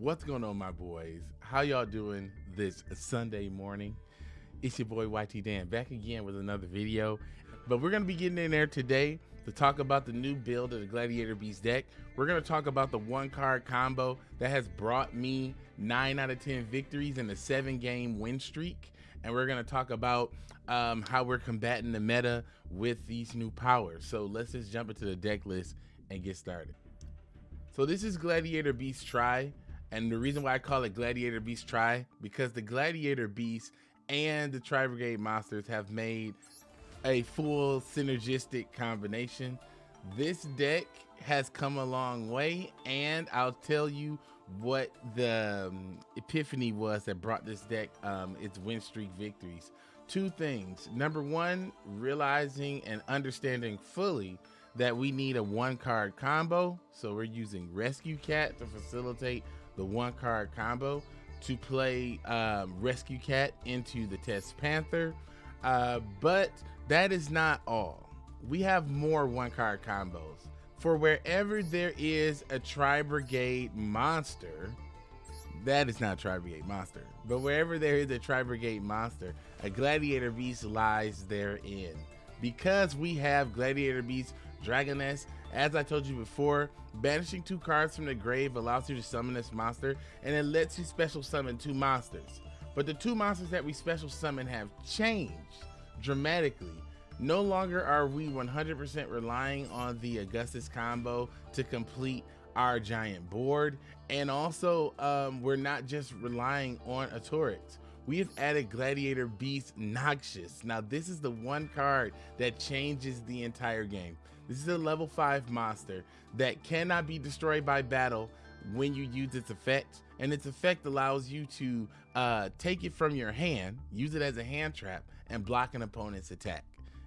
What's going on, my boys? How y'all doing this Sunday morning? It's your boy YT Dan back again with another video. But we're gonna be getting in there today to talk about the new build of the Gladiator Beast deck. We're gonna talk about the one card combo that has brought me nine out of 10 victories in a seven game win streak. And we're gonna talk about um, how we're combating the meta with these new powers. So let's just jump into the deck list and get started. So this is Gladiator Beast Try. And the reason why I call it Gladiator Beast Try, because the Gladiator Beast and the Tri Brigade Monsters have made a full synergistic combination. This deck has come a long way, and I'll tell you what the um, epiphany was that brought this deck um, its win streak victories. Two things. Number one, realizing and understanding fully that we need a one card combo. So we're using Rescue Cat to facilitate the one card combo to play um, Rescue Cat into the Test Panther. Uh, but that is not all. We have more one card combos. For wherever there is a Tri Brigade monster, that is not Tri Brigade monster, but wherever there is a Tri Brigade monster, a Gladiator Beast lies therein. Because we have Gladiator Beast, Dragoness, as I told you before, banishing two cards from the grave allows you to summon this monster and it lets you special summon two monsters. But the two monsters that we special summon have changed dramatically. No longer are we 100% relying on the Augustus combo to complete our giant board. And also, um, we're not just relying on a Torax. We have added Gladiator Beast Noxious. Now, this is the one card that changes the entire game. This is a level 5 monster that cannot be destroyed by battle when you use its effect. And its effect allows you to uh, take it from your hand, use it as a hand trap, and block an opponent's attack.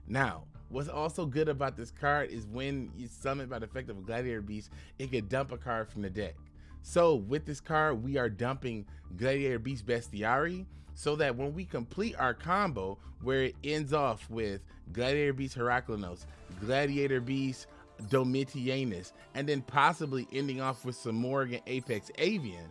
Now, what's also good about this card is when you summon by the effect of a Gladiator Beast, it could dump a card from the deck. So with this card, we are dumping Gladiator Beast Bestiari so that when we complete our combo where it ends off with Gladiator Beast Heraklinos, Gladiator Beast Domitianus, and then possibly ending off with some Morgan Apex Avian,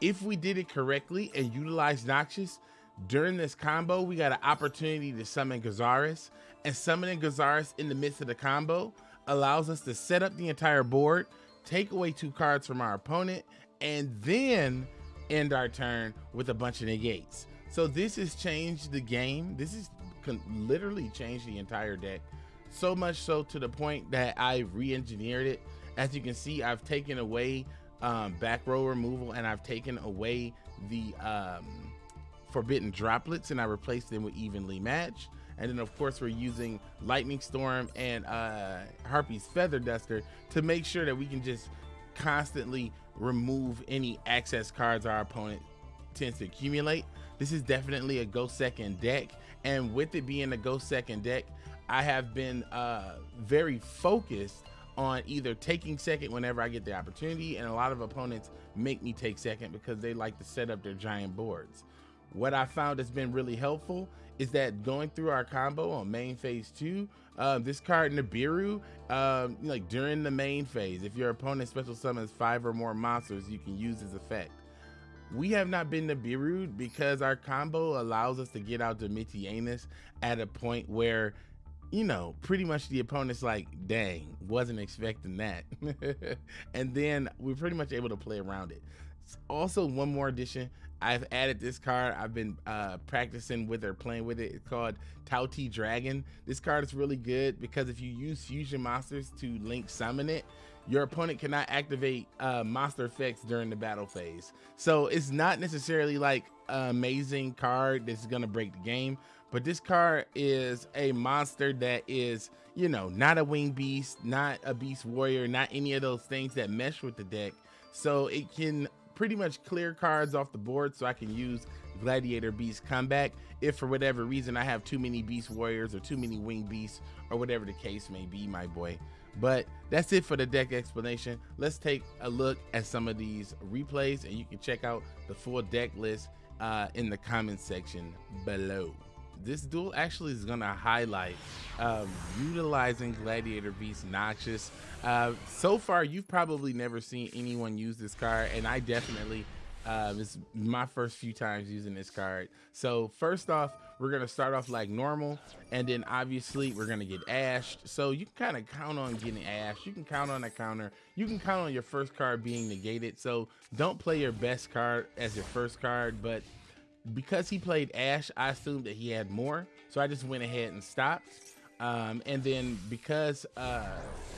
if we did it correctly and utilized Noxious, during this combo, we got an opportunity to summon Gyzarus, and summoning Gyzarus in the midst of the combo allows us to set up the entire board, take away two cards from our opponent, and then end our turn with a bunch of negates. So this has changed the game. This has literally change the entire deck. So much so to the point that I re-engineered it. As you can see, I've taken away um, back row removal and I've taken away the um, forbidden droplets and I replaced them with evenly matched. And then of course we're using Lightning Storm and uh, Harpy's Feather Duster to make sure that we can just constantly remove any access cards our opponent tends to accumulate. This is definitely a go second deck. And with it being a go second deck, I have been uh, very focused on either taking second whenever I get the opportunity. And a lot of opponents make me take second because they like to set up their giant boards. What I found has been really helpful is that going through our combo on main phase two, uh, this card Nibiru, um, like during the main phase, if your opponent special summons five or more monsters, you can use his effect. We have not been to Nibiru because our combo allows us to get out Domitianus at a point where, you know, pretty much the opponent's like, dang, wasn't expecting that. and then we're pretty much able to play around it. Also, one more addition, I've added this card. I've been uh, practicing with or playing with it. It's called Tauti Dragon. This card is really good because if you use fusion monsters to link summon it, your opponent cannot activate uh, monster effects during the battle phase. So it's not necessarily like an amazing card that's gonna break the game, but this card is a monster that is, you know, not a wing beast, not a beast warrior, not any of those things that mesh with the deck. So it can pretty much clear cards off the board so I can use Gladiator Beast comeback if for whatever reason I have too many Beast Warriors or too many Wing Beasts or whatever the case may be, my boy. But that's it for the deck explanation. Let's take a look at some of these replays and you can check out the full deck list uh, in the comment section below. This duel actually is going to highlight um, utilizing Gladiator Beast Noxious. Uh, so far, you've probably never seen anyone use this card, and I definitely Uh, it's my first few times using this card. So first off, we're gonna start off like normal, and then obviously we're gonna get ashed. So you can kind of count on getting ashed. You can count on a counter. You can count on your first card being negated. So don't play your best card as your first card, but because he played Ash, I assumed that he had more. So I just went ahead and stopped. Um, and then because uh,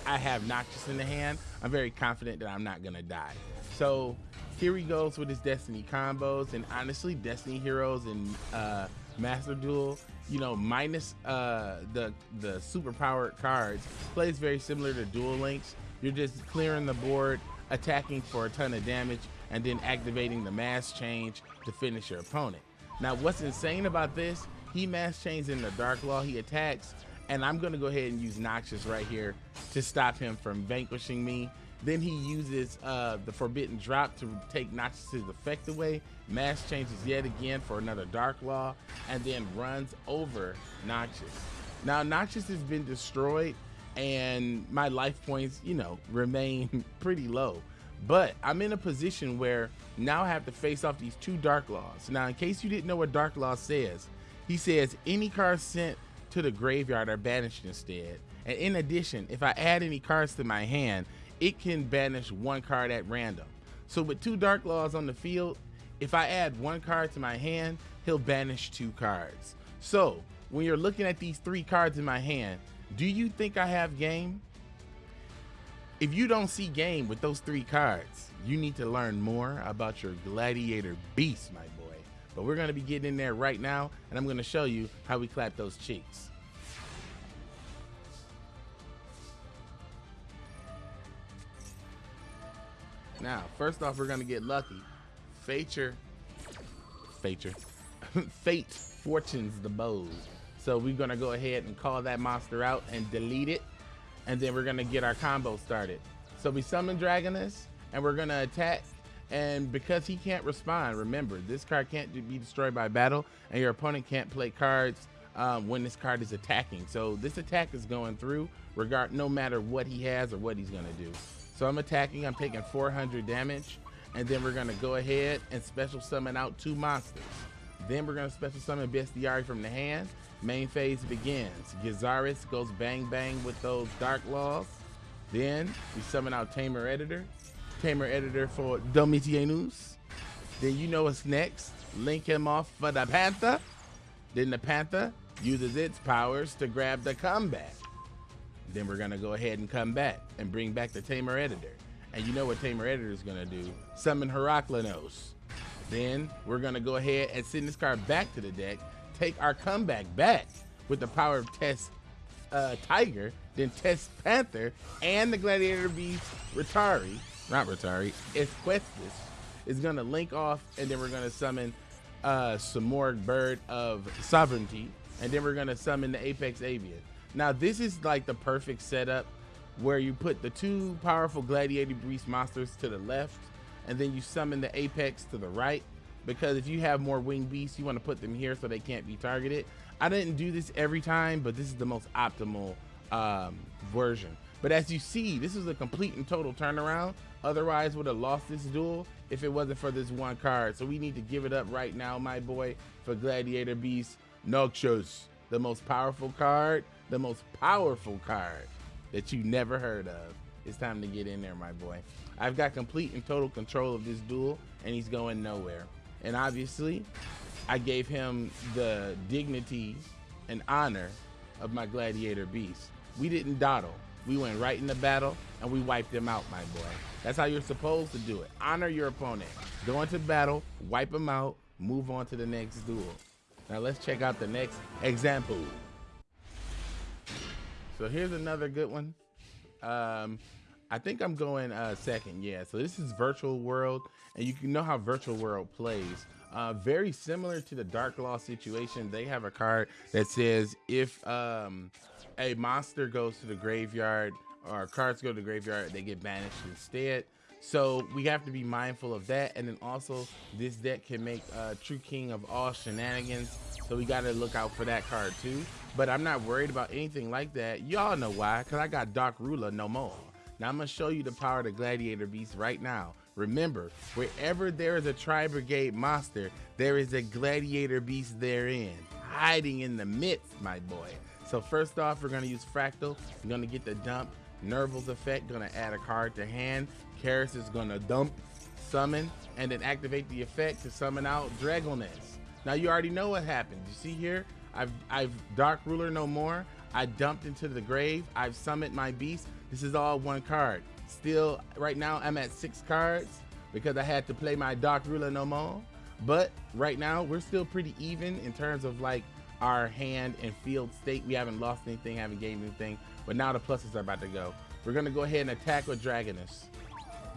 I have Noxious in the hand, I'm very confident that I'm not gonna die. So here he goes with his Destiny combos, and honestly, Destiny Heroes and uh, Master Duel, you know, minus uh, the the super powered cards, plays very similar to Duel Links. You're just clearing the board, attacking for a ton of damage, and then activating the mass change to finish your opponent. Now, what's insane about this? He mass chains in the Dark Law. He attacks and I'm gonna go ahead and use Noxious right here to stop him from vanquishing me. Then he uses uh, the Forbidden Drop to take Noxious's effect away. Mass changes yet again for another Dark Law, and then runs over Noxious. Now Noxious has been destroyed, and my life points, you know, remain pretty low. But I'm in a position where now I have to face off these two Dark Laws. Now, in case you didn't know what Dark Law says, he says any card sent to the graveyard are banished instead. And in addition, if I add any cards to my hand, it can banish one card at random. So with two Dark Laws on the field, if I add one card to my hand, he'll banish two cards. So when you're looking at these three cards in my hand, do you think I have game? If you don't see game with those three cards, you need to learn more about your Gladiator Beast, my boy. But we're gonna be getting in there right now, and I'm gonna show you how we clap those cheeks. Now, first off, we're gonna get lucky. Fature, Fature, Fate fortunes the bows. So we're gonna go ahead and call that monster out and delete it. And then we're gonna get our combo started. So we summon Dragoness and we're gonna attack and because he can't respond, remember, this card can't be destroyed by battle, and your opponent can't play cards um, when this card is attacking. So this attack is going through, regard no matter what he has or what he's gonna do. So I'm attacking, I'm taking 400 damage, and then we're gonna go ahead and special summon out two monsters. Then we're gonna special summon Bestiari from the hand. Main phase begins. Gyzarus goes bang bang with those Dark Laws. Then we summon out Tamer Editor. Tamer editor for Domitianus. Then you know what's next. Link him off for the Panther. Then the Panther uses its powers to grab the comeback. Then we're gonna go ahead and come back and bring back the Tamer editor. And you know what Tamer editor is gonna do? Summon Heraklinos. Then we're gonna go ahead and send this card back to the deck, take our comeback back with the power of Test uh, Tiger, then Test Panther, and the Gladiator Beast Ratari, not Ratari, Esquestus is gonna link off, and then we're gonna summon uh, some more Bird of Sovereignty, and then we're gonna summon the Apex Avian. Now this is like the perfect setup where you put the two powerful Gladiator Beast monsters to the left, and then you summon the Apex to the right. Because if you have more winged beasts, you want to put them here so they can't be targeted. I didn't do this every time, but this is the most optimal um, version. But as you see, this is a complete and total turnaround. Otherwise, would have lost this duel if it wasn't for this one card. So we need to give it up right now, my boy, for Gladiator Beast Noxious, the most powerful card, the most powerful card that you never heard of. It's time to get in there, my boy. I've got complete and total control of this duel, and he's going nowhere. And obviously, I gave him the dignity and honor of my Gladiator Beast. We didn't dawdle. We went right in the battle and we wiped them out, my boy. That's how you're supposed to do it. Honor your opponent. Go into battle, wipe them out, move on to the next duel. Now let's check out the next example. So here's another good one. Um, I think I'm going uh, second. Yeah. So this is Virtual World, and you can know how Virtual World plays. Uh, very similar to the Dark Law situation. They have a card that says if um, a monster goes to the graveyard or cards go to the graveyard, they get banished instead. So we have to be mindful of that. And then also this deck can make uh, True King of all shenanigans. So we got to look out for that card too. But I'm not worried about anything like that. Y'all know why, because I got Dark Ruler no more. Now I'm going to show you the power of the Gladiator Beast right now. Remember, wherever there is a Tri-Brigade monster, there is a Gladiator Beast therein, hiding in the midst, my boy. So first off, we're gonna use Fraktall. We're gonna get the dump. Nervall's effect, gonna add a card to hand. Karis is gonna dump, summon, and then activate the effect to summon out Dragoness. Now you already know what happened. You see here, I've, I've Dark Ruler no more. I dumped into the grave. I've summoned my beast. This is all one card. Still, right now, I'm at six cards because I had to play my Dark Ruler no more. But right now, we're still pretty even in terms of like our hand and field state. We haven't lost anything, haven't gained anything. But now the pluses are about to go. We're gonna go ahead and attack with Dragoness.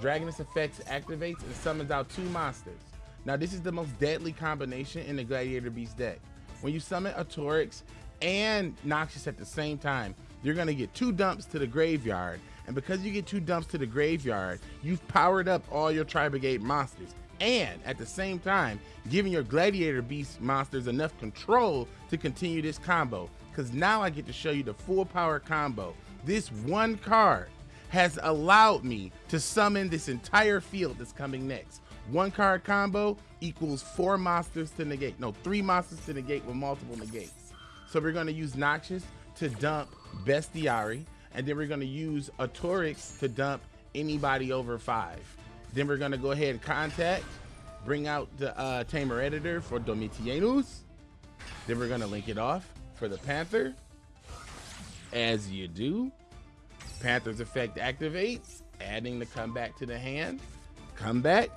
Dragoness effects activates and summons out two monsters. Now this is the most deadly combination in the Gladiator Beast deck. When you summon a Torax and Noxious at the same time, you're gonna get two dumps to the graveyard. And because you get two dumps to the graveyard, you've powered up all your Tri-Brigade monsters. And at the same time, giving your Gladiator Beast monsters enough control to continue this combo. Because now I get to show you the full power combo. This one card has allowed me to summon this entire field that's coming next. One card combo equals four monsters to negate. No, three monsters to negate with multiple negates. So we're gonna use Noxious to dump Bestiari, and then we're gonna use a Torax to dump anybody over five. Then we're gonna go ahead and contact, bring out the uh, Tamer Editor for Domitianus. Then we're gonna link it off for the Panther. As you do, Panther's effect activates, adding the comeback to the hand. Comeback,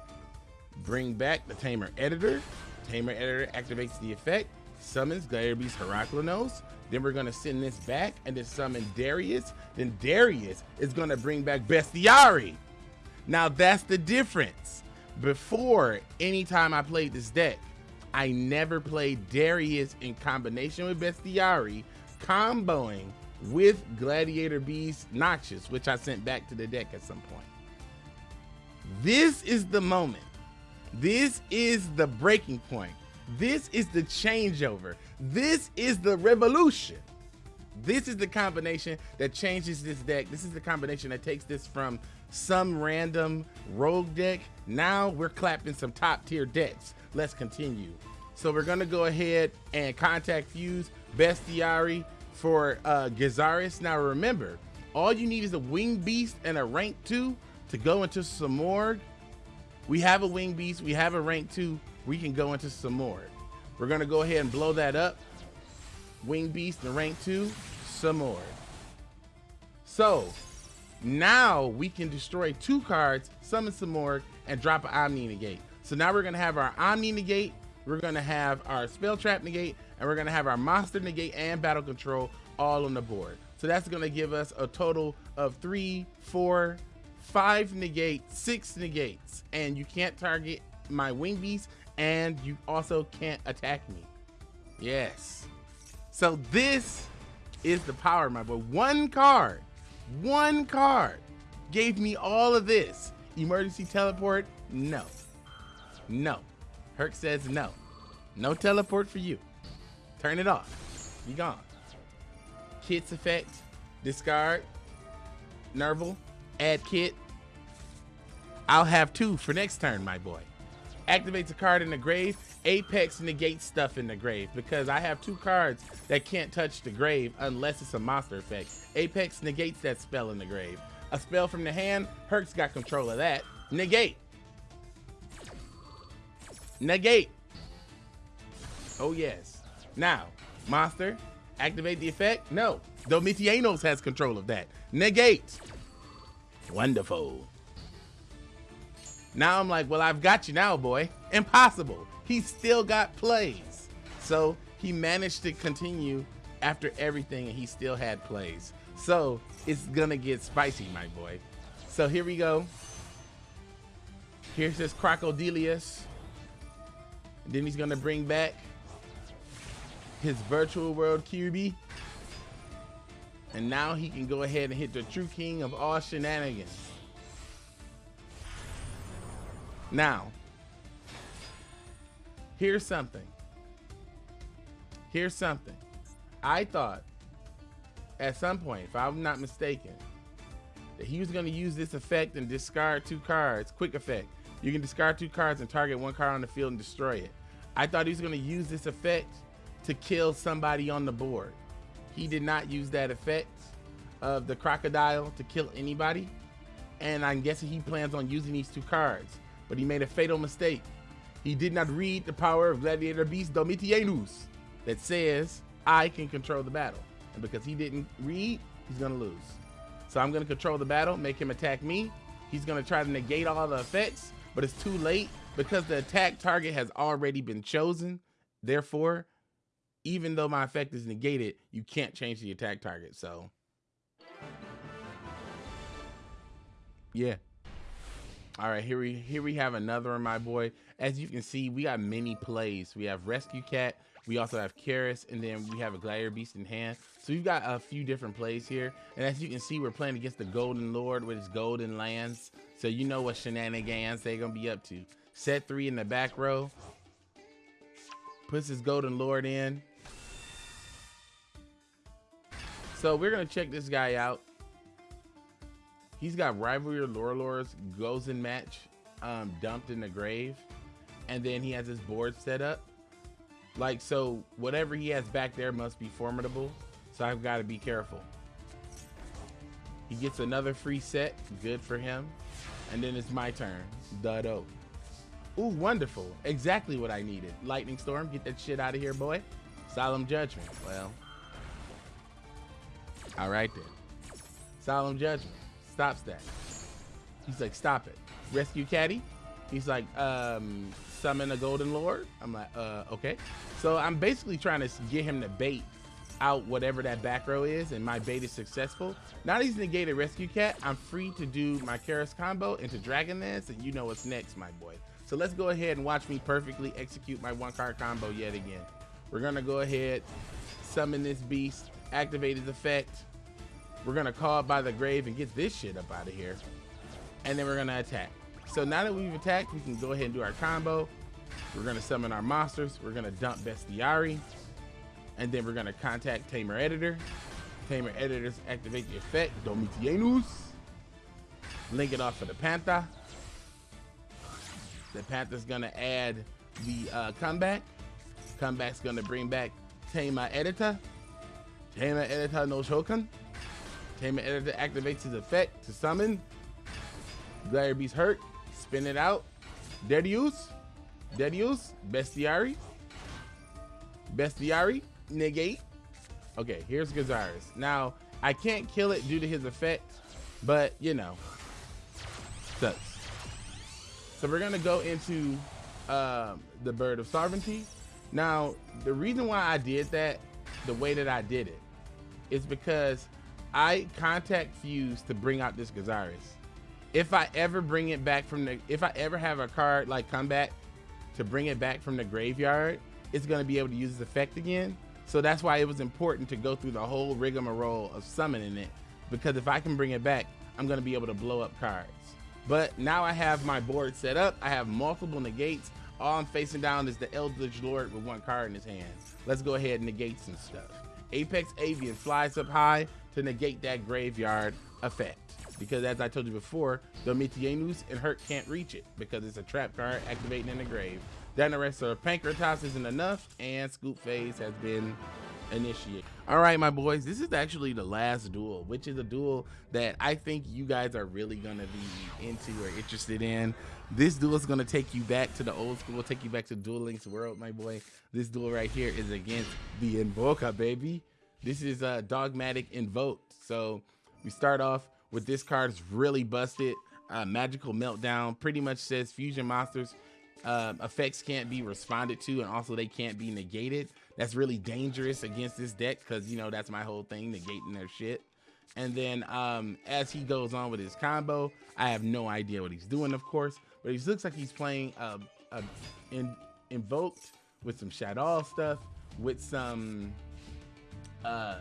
bring back the Tamer Editor. Tamer Editor activates the effect, summons Gladiator Beast Heraklinos. Then we're gonna send this back and then summon Darius. Then Darius is gonna bring back Bestiari. Now that's the difference. Before, anytime I played this deck, I never played Darius in combination with Bestiari, comboing with Gladiator Beast Noxious, which I sent back to the deck at some point. This is the moment. This is the breaking point. This is the changeover. This is the revolution. This is the combination that changes this deck. This is the combination that takes this from some random rogue deck. Now we're clapping some top tier decks. Let's continue. So we're gonna go ahead and contact Fuse Bestiari for uh, Gyzarus. Now remember, all you need is a Wing Beast and a rank two to go into some Samorg. We have a Wing Beast, we have a rank two, we can go into Samorg. We're gonna go ahead and blow that up. Wing Beast and rank two, Samorg. So now we can destroy two cards, summon Samorg, and drop an Omni Negate. So now we're gonna have our Omni Negate, we're gonna have our Spell Trap Negate, and we're gonna have our Monster Negate and Battle Control all on the board. So that's gonna give us a total of three, four, five negates, six negates, and you can't target my Wing Beast, and you also can't attack me. Yes. So this is the power, my boy. One card, one card gave me all of this. Emergency teleport? No. No. Herc says no. No teleport for you. Turn it off. Be gone. Kitt's effect. Discard. Nervall. Add Kitt. I'll have two for next turn, my boy. Activates a card in the grave. Apex negates stuff in the grave because I have two cards that can't touch the grave unless it's a monster effect. Apex negates that spell in the grave. A spell from the hand, Herc's got control of that. Negate. Negate. Oh yes. Now, monster, activate the effect? No. Domitianus has control of that. Negate. Wonderful. Now I'm like, well, I've got you now, boy. Impossible. He still got plays. So he managed to continue after everything and he still had plays. So it's gonna get spicy, my boy. So here we go. Here's this Crocodilius. Then he's gonna bring back his virtual world QB. And now he can go ahead and hit the true king of all shenanigans. Now, here's something. Here's something. I thought at some point, if I'm not mistaken, that he was gonna use this effect and discard two cards, quick effect. You can discard two cards and target one card on the field and destroy it. I thought he was gonna use this effect to kill somebody on the board. He did not use that effect of the crocodile to kill anybody. And I'm guessing he plans on using these two cards, but he made a fatal mistake. He did not read the power of Gladiator Beast Domitianus that says I can control the battle. And because he didn't read, he's gonna lose. So I'm gonna control the battle, make him attack me. He's gonna try to negate all the effects, but it's too late because the attack target has already been chosen. Therefore, even though my effect is negated, you can't change the attack target. So yeah. All right, here we here we have another one, my boy. As you can see, we got many plays. We have Rescue Cat, we also have Karis, and then we have a Gladiator Beast in hand. So we've got a few different plays here. And as you can see, we're playing against the Golden Lord with his golden lands. So you know what shenanigans they're gonna be up to. Set three in the back row. Puts his Golden Lord in. So we're gonna check this guy out. He's got Rivalry of Warlords Gozen match um, dumped in the grave. And then he has his board set up. Like, so whatever he has back there must be formidable. So I've got to be careful. He gets another free set. Good for him. And then it's my turn. Duddo. Ooh, wonderful. Exactly what I needed. Lightning Storm. Get that shit out of here, boy. Solemn Judgment. Well. All right then. Solemn Judgment stops that. He's like, stop it. Rescue Caddy. He's like, um, summon a Golden Lord. I'm like, uh, okay. So I'm basically trying to get him to bait out whatever that back row is, and my bait is successful. Now he's negated Rescue Cat, I'm free to do my Karis combo into Dragonlance, and you know what's next, my boy. So let's go ahead and watch me perfectly execute my one card combo yet again. We're gonna go ahead, summon this beast, activate his effect, we're gonna call by the grave and get this shit up out of here. And then we're gonna attack. So now that we've attacked, we can go ahead and do our combo. We're gonna summon our monsters. We're gonna dump Bestiari. And then we're gonna contact Tamer Editor. Tamer Editors activate the effect, Domitianus. Link it off for the Panther. The Panther's gonna add the uh, comeback. Comeback's gonna bring back Tamer Editor. Tamer Editor no Shokan. Tamer Editor activates his effect to summon. Gladiator Beast hurt. Spin it out. Dead use, dead use, Bestiari, Bestiari, Negate. Okay, here's Gyzarus. Now, I can't kill it due to his effect, but you know, sucks. So we're gonna go into um, the Bird of Sovereignty. Now, the reason why I did that the way that I did it is because I contact Fuse to bring out this Gyzarus. If I ever bring it back from the, if I ever have a card like come back to bring it back from the graveyard, it's gonna be able to use its effect again. So that's why it was important to go through the whole rigmarole of summoning it, because if I can bring it back, I'm gonna be able to blow up cards. But now I have my board set up. I have multiple negates. All I'm facing down is the Eldritch Lord with one card in his hand. Let's go ahead and negate some stuff. Apex Avian flies up high, to negate that graveyard effect. Because as I told you before, Domitianus and Hurt can't reach it because it's a trap card activating in the grave. Of Pancratias isn't enough, and Scoop Phase has been initiated. All right, my boys, this is actually the last duel, which is a duel that I think you guys are really gonna be into or interested in. This duel is gonna take you back to the old school, take you back to Duel Links world, my boy. This duel right here is against the Invoker, baby. This is a dogmatic invoked. So we start off with this card is really busted. Uh, Magical Meltdown pretty much says fusion monsters uh, effects can't be responded to and also they can't be negated. That's really dangerous against this deck because, you know, that's my whole thing, negating their shit. And then um, as he goes on with his combo, I have no idea what he's doing, of course, but he looks like he's playing uh, uh, in, invoked with some Shaddoll stuff, with some uh,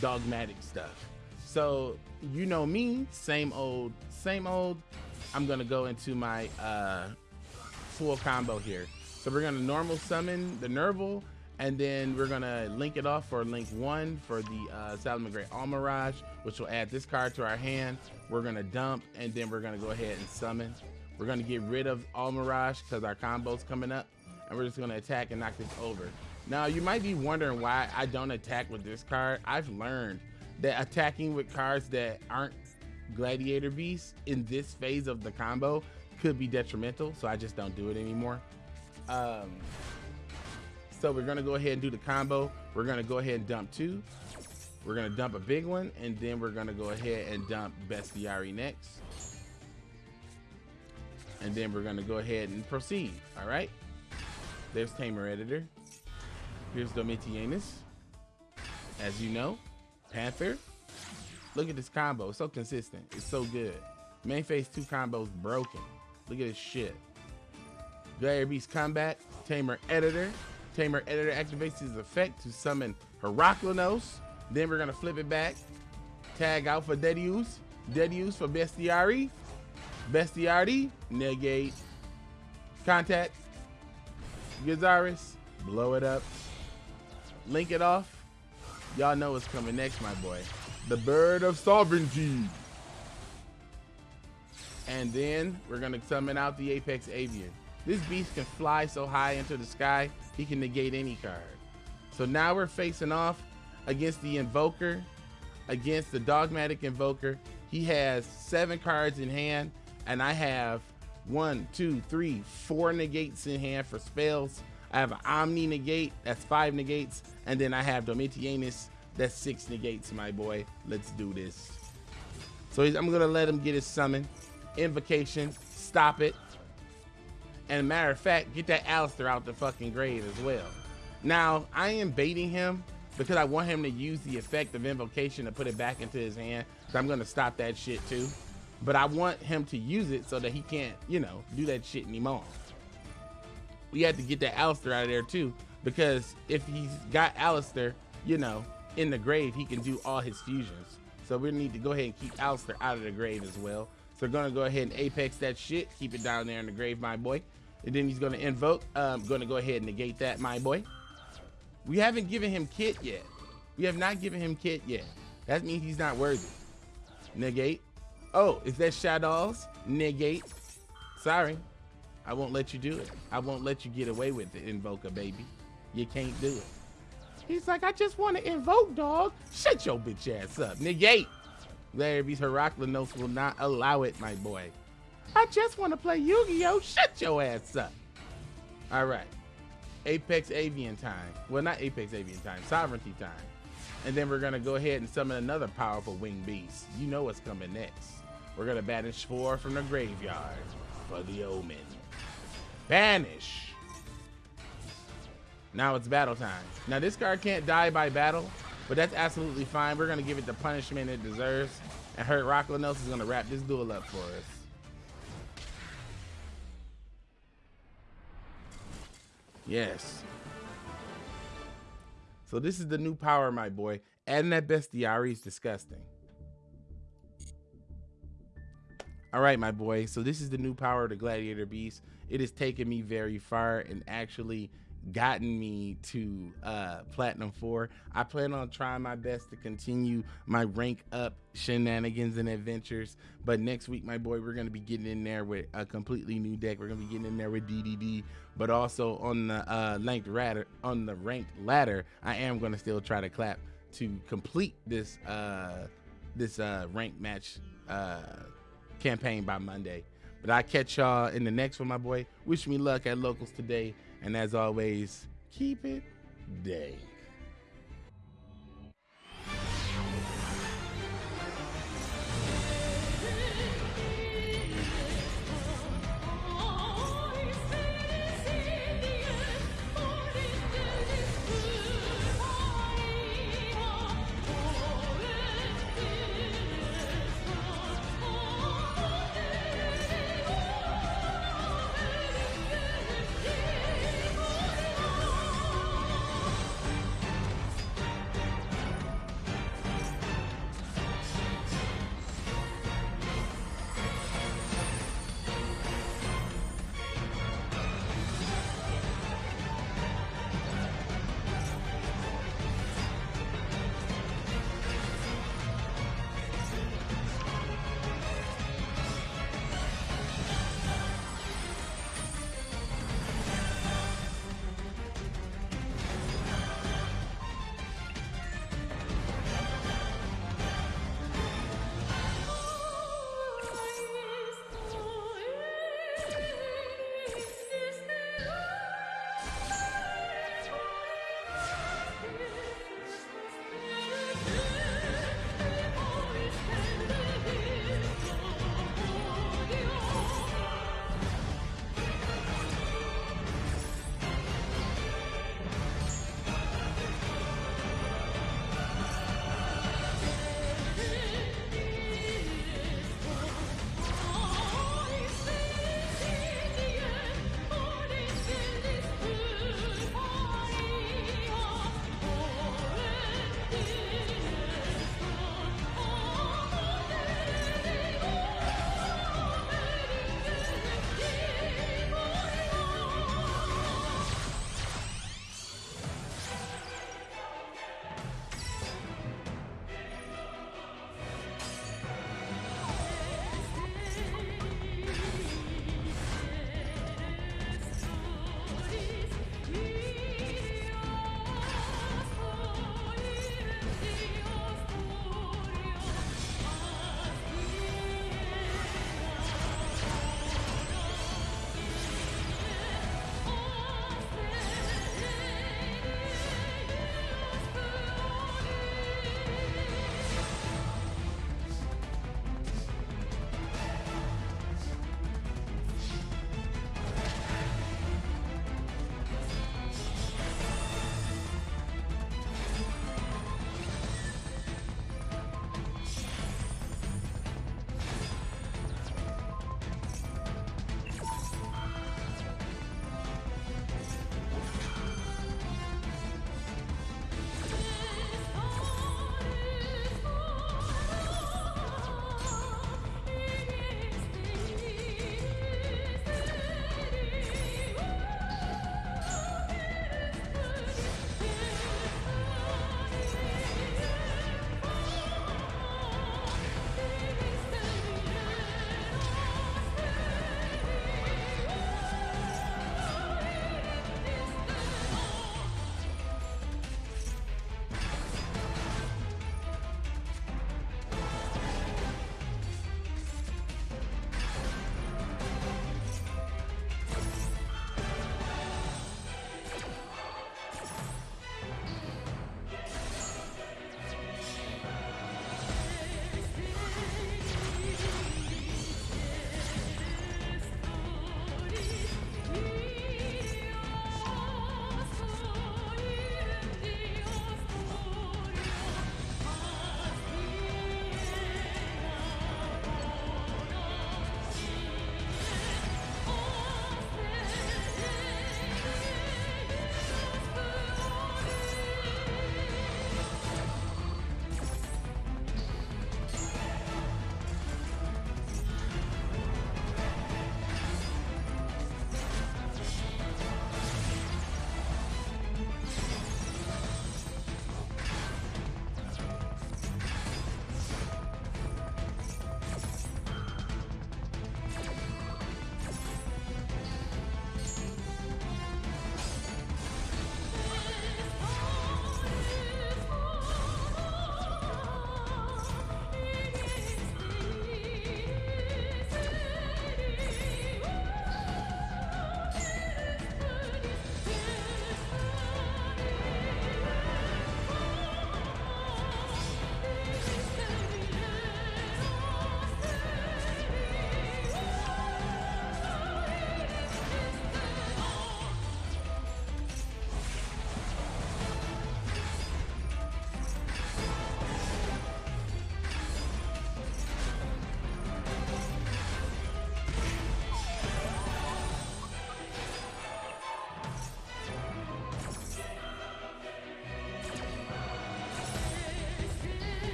dogmatic stuff. So you know me, same old, same old. I'm gonna go into my uh, full combo here. So we're gonna normal summon the Nervall, and then we're gonna link it off for link one for the uh, Salamangreat Almirage, which will add this card to our hand. We're gonna dump, and then we're gonna go ahead and summon. We're gonna get rid of Almirage because our combo's coming up, and we're just gonna attack and knock this over. Now you might be wondering why I don't attack with this card. I've learned that attacking with cards that aren't Gladiator Beasts in this phase of the combo could be detrimental, so I just don't do it anymore. Um, so we're gonna go ahead and do the combo. We're gonna go ahead and dump two. We're gonna dump a big one, and then we're gonna go ahead and dump Bestiari next. And then we're gonna go ahead and proceed, all right? There's Tamer Editor. Here's Domitianus. As you know, Panther. Look at this combo, it's so consistent. It's so good. Main phase two combos broken. Look at this shit. Gladiator Beast Combat, Tamer Editor. Tamer Editor activates his effect to summon Heraklinos. Then we're gonna flip it back. Tag out for Dedius. Dedius for Bestiari. Bestiari, negate. Contact. Gyzarus, blow it up. Link it off. Y'all know what's coming next, my boy. The Bird of Sovereignty. And then we're gonna summon out the Apex Avian. This beast can fly so high into the sky, he can negate any card. So now we're facing off against the Invoker, against the Dogmatic Invoker. He has seven cards in hand, and I have one, two, three, four negates in hand for spells. I have an Omni negate, that's five negates, and then I have Domitianus, that's six negates, my boy. Let's do this. So I'm gonna let him get his summon. Invocation, stop it. And matter of fact, get that Aleister out the fucking grave as well. Now, I am baiting him because I want him to use the effect of invocation to put it back into his hand. So I'm gonna stop that shit too. But I want him to use it so that he can't, you know, do that shit anymore. We have to get that Aleister out of there too. Because if he's got Aleister, you know, in the grave, he can do all his fusions. So we need to go ahead and keep Aleister out of the grave as well. So we're gonna go ahead and apex that shit, keep it down there in the grave, my boy. And then he's gonna invoke. I'm um, gonna go ahead and negate that, my boy. We haven't given him kit yet. We have not given him kit yet. That means he's not worthy. Negate. Oh, is that Shaddolls? Negate. Sorry. I won't let you do it. I won't let you get away with it, Invoker, baby. You can't do it. He's like, I just want to invoke, dog. Shut your bitch ass up. Negate. Larry's Heraklinos will not allow it, my boy. I just want to play Yu-Gi-Oh! Shut your ass up. All right. Apex Avian time. Well, not Apex Avian time. Sovereignty time. And then we're going to go ahead and summon another powerful winged beast. You know what's coming next. We're going to banish four from the graveyard for the Omen. Banish. Now it's battle time. Now this card can't die by battle, but that's absolutely fine. We're gonna give it the punishment it deserves. And Heraklinos is gonna wrap this duel up for us. Yes. So this is the new power, my boy. Adding that Bestiari is disgusting. All right, my boy. So this is the new power of the Gladiator Beast. It has taken me very far and actually gotten me to uh, Platinum 4. I plan on trying my best to continue my rank up shenanigans and adventures. But next week, my boy, we're going to be getting in there with a completely new deck. We're going to be getting in there with DDD, but also on the uh, ranked ladder. On the ranked ladder, I am going to still try to clap to complete this uh, this uh, ranked match uh, campaign by Monday. But I catch y'all in the next one, my boy. Wish me luck at locals today. And as always, keep it day.